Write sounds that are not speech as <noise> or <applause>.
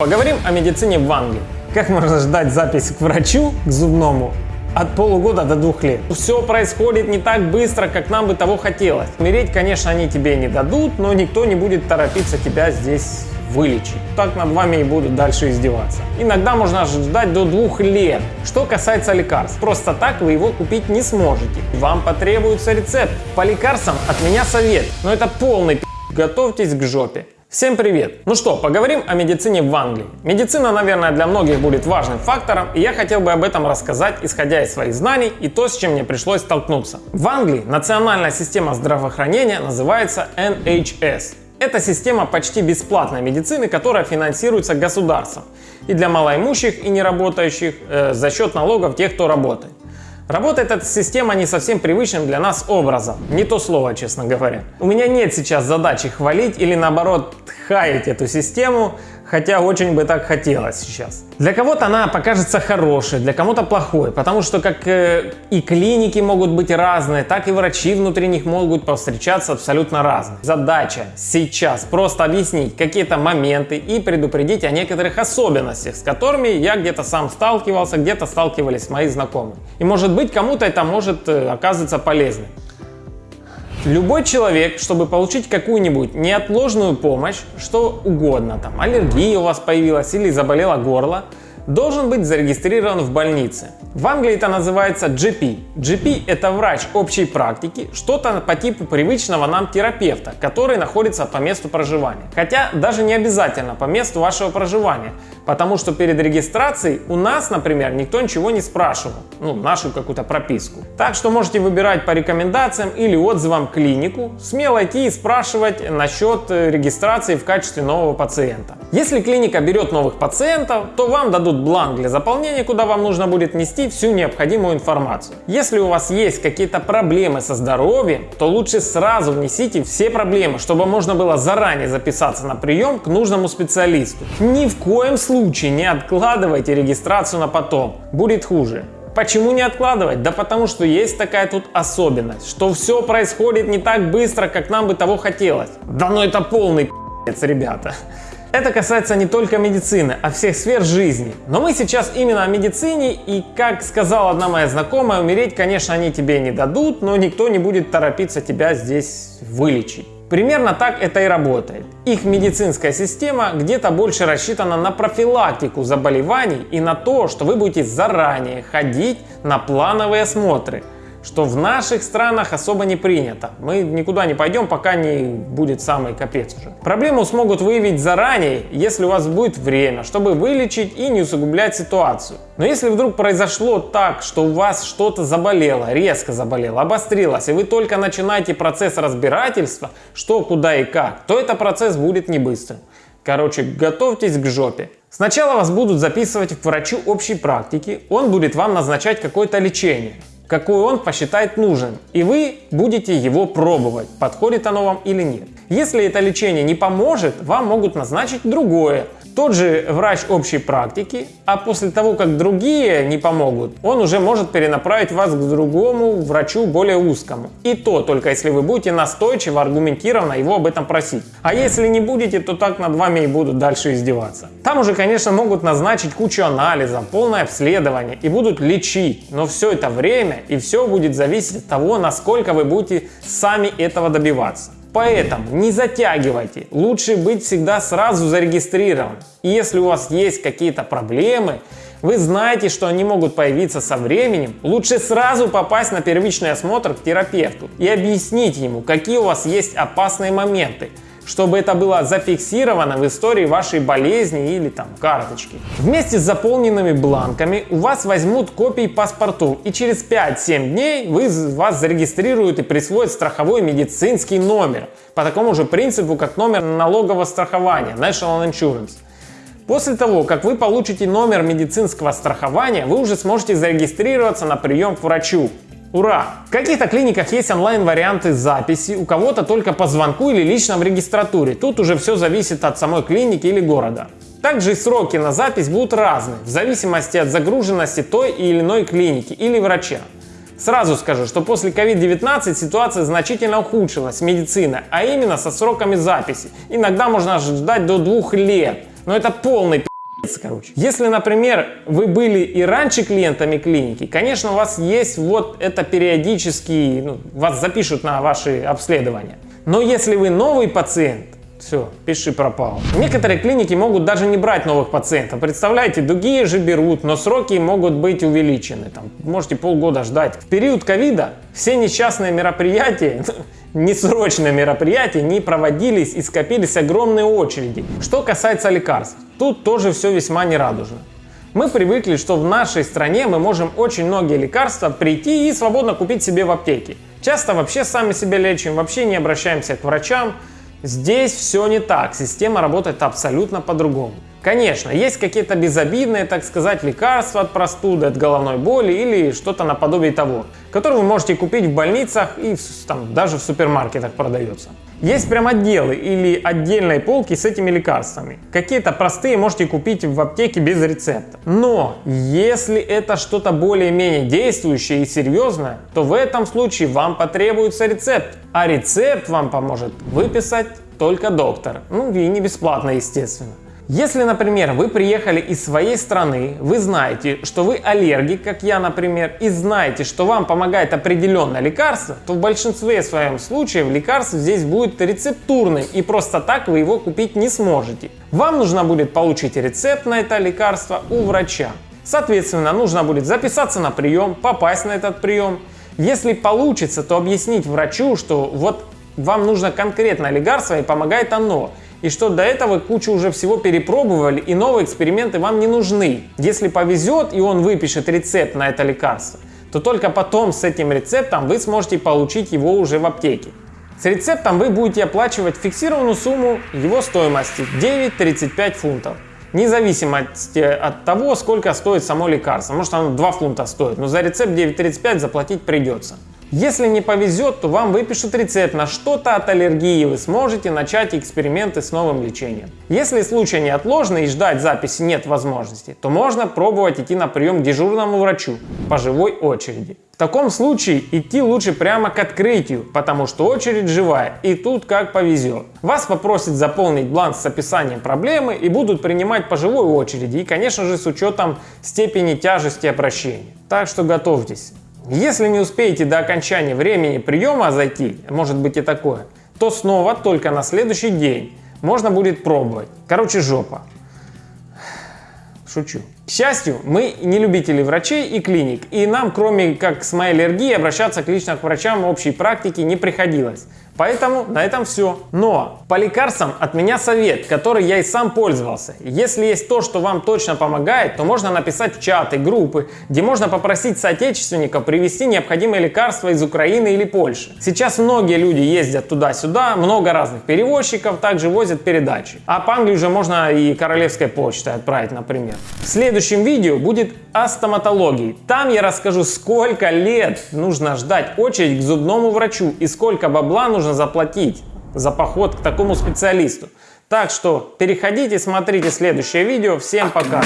Поговорим о медицине в Англии. Как можно ждать запись к врачу, к зубному, от полугода до двух лет. Все происходит не так быстро, как нам бы того хотелось. Умереть, конечно, они тебе не дадут, но никто не будет торопиться тебя здесь вылечить. Так над вами и будут дальше издеваться. Иногда можно ждать до двух лет. Что касается лекарств, просто так вы его купить не сможете. Вам потребуется рецепт. По лекарствам от меня совет, но это полный пи***. Готовьтесь к жопе. Всем привет! Ну что, поговорим о медицине в Англии. Медицина, наверное, для многих будет важным фактором, и я хотел бы об этом рассказать, исходя из своих знаний и то, с чем мне пришлось столкнуться. В Англии национальная система здравоохранения называется NHS. Это система почти бесплатной медицины, которая финансируется государством. И для малоимущих и неработающих э, за счет налогов тех, кто работает. Работает эта система не совсем привычным для нас образом. Не то слово, честно говоря. У меня нет сейчас задачи хвалить или наоборот хаять эту систему, хотя очень бы так хотелось сейчас. Для кого-то она покажется хорошей, для кого-то плохой, потому что как э, и клиники могут быть разные, так и врачи внутри них могут повстречаться абсолютно разные. Задача сейчас просто объяснить какие-то моменты и предупредить о некоторых особенностях, с которыми я где-то сам сталкивался, где-то сталкивались мои знакомые. И может быть кому-то это может э, оказываться полезным. Любой человек, чтобы получить какую-нибудь неотложную помощь, что угодно, там аллергия у вас появилась или заболело горло, должен быть зарегистрирован в больнице. В Англии это называется GP. GP это врач общей практики, что-то по типу привычного нам терапевта, который находится по месту проживания. Хотя даже не обязательно по месту вашего проживания, потому что перед регистрацией у нас, например, никто ничего не спрашивал, ну, нашу какую-то прописку. Так что можете выбирать по рекомендациям или отзывам клинику, смело идти и спрашивать насчет э, регистрации в качестве нового пациента. Если клиника берет новых пациентов, то вам дадут бланк для заполнения, куда вам нужно будет нести всю необходимую информацию. Если у вас есть какие-то проблемы со здоровьем, то лучше сразу внесите все проблемы, чтобы можно было заранее записаться на прием к нужному специалисту. Ни в коем случае не откладывайте регистрацию на потом, будет хуже. Почему не откладывать? Да потому что есть такая тут особенность, что все происходит не так быстро, как нам бы того хотелось. Да ну это полный пи***ц, ребята. Это касается не только медицины, а всех сфер жизни. Но мы сейчас именно о медицине и, как сказала одна моя знакомая, умереть, конечно, они тебе не дадут, но никто не будет торопиться тебя здесь вылечить. Примерно так это и работает. Их медицинская система где-то больше рассчитана на профилактику заболеваний и на то, что вы будете заранее ходить на плановые осмотры – что в наших странах особо не принято. Мы никуда не пойдем, пока не будет самый капец уже. Проблему смогут выявить заранее, если у вас будет время, чтобы вылечить и не усугублять ситуацию. Но если вдруг произошло так, что у вас что-то заболело, резко заболело, обострилось, и вы только начинаете процесс разбирательства, что, куда и как, то этот процесс будет не быстрым. Короче, готовьтесь к жопе. Сначала вас будут записывать к врачу общей практики, он будет вам назначать какое-то лечение какой он посчитает нужен, и вы будете его пробовать, подходит оно вам или нет. Если это лечение не поможет, вам могут назначить другое, тот же врач общей практики, а после того, как другие не помогут, он уже может перенаправить вас к другому врачу более узкому. И то только если вы будете настойчиво, аргументированно его об этом просить. А если не будете, то так над вами и будут дальше издеваться. Там уже, конечно, могут назначить кучу анализов, полное обследование и будут лечить, но все это время и все будет зависеть от того, насколько вы будете сами этого добиваться. Поэтому не затягивайте, лучше быть всегда сразу зарегистрирован. И если у вас есть какие-то проблемы, вы знаете, что они могут появиться со временем, лучше сразу попасть на первичный осмотр к терапевту и объяснить ему, какие у вас есть опасные моменты, чтобы это было зафиксировано в истории вашей болезни или там карточки. Вместе с заполненными бланками у вас возьмут копии паспортов и через 5-7 дней вы, вас зарегистрируют и присвоят страховой медицинский номер по такому же принципу, как номер налогового страхования National Insurance. После того, как вы получите номер медицинского страхования, вы уже сможете зарегистрироваться на прием к врачу. Ура! В каких-то клиниках есть онлайн-варианты записи, у кого-то только по звонку или лично в регистратуре. Тут уже все зависит от самой клиники или города. Также и сроки на запись будут разные, в зависимости от загруженности той или иной клиники или врача. Сразу скажу, что после COVID-19 ситуация значительно ухудшилась медицина, а именно со сроками записи. Иногда можно ждать до двух лет. Но это полный короче. Если, например, вы были и раньше клиентами клиники, конечно, у вас есть вот это периодически, ну, вас запишут на ваши обследования. Но если вы новый пациент, все, пиши пропал. Некоторые клиники могут даже не брать новых пациентов. Представляете, другие же берут, но сроки могут быть увеличены. Там, можете полгода ждать. В период ковида все несчастные мероприятия, <laughs> несрочные мероприятия не проводились и скопились огромные очереди. Что касается лекарств, тут тоже все весьма нерадужно. Мы привыкли, что в нашей стране мы можем очень многие лекарства прийти и свободно купить себе в аптеке. Часто вообще сами себя лечим, вообще не обращаемся к врачам, Здесь все не так, система работает абсолютно по-другому. Конечно, есть какие-то безобидные, так сказать, лекарства от простуды, от головной боли или что-то наподобие того, которые вы можете купить в больницах и там, даже в супермаркетах продается. Есть прям отделы или отдельные полки с этими лекарствами. Какие-то простые можете купить в аптеке без рецепта. Но если это что-то более-менее действующее и серьезное, то в этом случае вам потребуется рецепт. А рецепт вам поможет выписать только доктор. Ну и не бесплатно, естественно. Если, например, вы приехали из своей страны, вы знаете, что вы аллергик, как я, например, и знаете, что вам помогает определенное лекарство, то в большинстве своем случаев лекарство здесь будет рецептурным, и просто так вы его купить не сможете. Вам нужно будет получить рецепт на это лекарство у врача. Соответственно, нужно будет записаться на прием, попасть на этот прием. Если получится, то объяснить врачу, что вот вам нужно конкретное лекарство и помогает оно и что до этого кучу уже всего перепробовали и новые эксперименты вам не нужны. Если повезет и он выпишет рецепт на это лекарство, то только потом с этим рецептом вы сможете получить его уже в аптеке. С рецептом вы будете оплачивать фиксированную сумму его стоимости 9,35 фунтов. Независимо от того, сколько стоит само лекарство. Может оно 2 фунта стоит, но за рецепт 9,35 заплатить придется. Если не повезет, то вам выпишут рецепт на что-то от аллергии, и вы сможете начать эксперименты с новым лечением. Если случай неотложный и ждать записи нет возможности, то можно пробовать идти на прием к дежурному врачу по живой очереди. В таком случае идти лучше прямо к открытию, потому что очередь живая и тут как повезет. Вас попросят заполнить бланк с описанием проблемы и будут принимать по живой очереди и конечно же с учетом степени тяжести обращения. Так что готовьтесь. Если не успеете до окончания времени приема зайти, может быть и такое, то снова только на следующий день можно будет пробовать. Короче, жопа. Шучу. К счастью, мы не любители врачей и клиник, и нам, кроме как с моей аллергией, обращаться к лично к врачам общей практики не приходилось. Поэтому на этом все. Но по лекарствам от меня совет, который я и сам пользовался. Если есть то, что вам точно помогает, то можно написать в чаты, группы, где можно попросить соотечественников привезти необходимые лекарства из Украины или Польши. Сейчас многие люди ездят туда-сюда, много разных перевозчиков также возят передачи. А по Англии уже можно и королевской почтой отправить, например. В следующем видео будет о стоматологии. Там я расскажу, сколько лет нужно ждать очередь к зубному врачу и сколько бабла нужно заплатить за поход к такому специалисту. Так что переходите, смотрите следующее видео. Всем пока!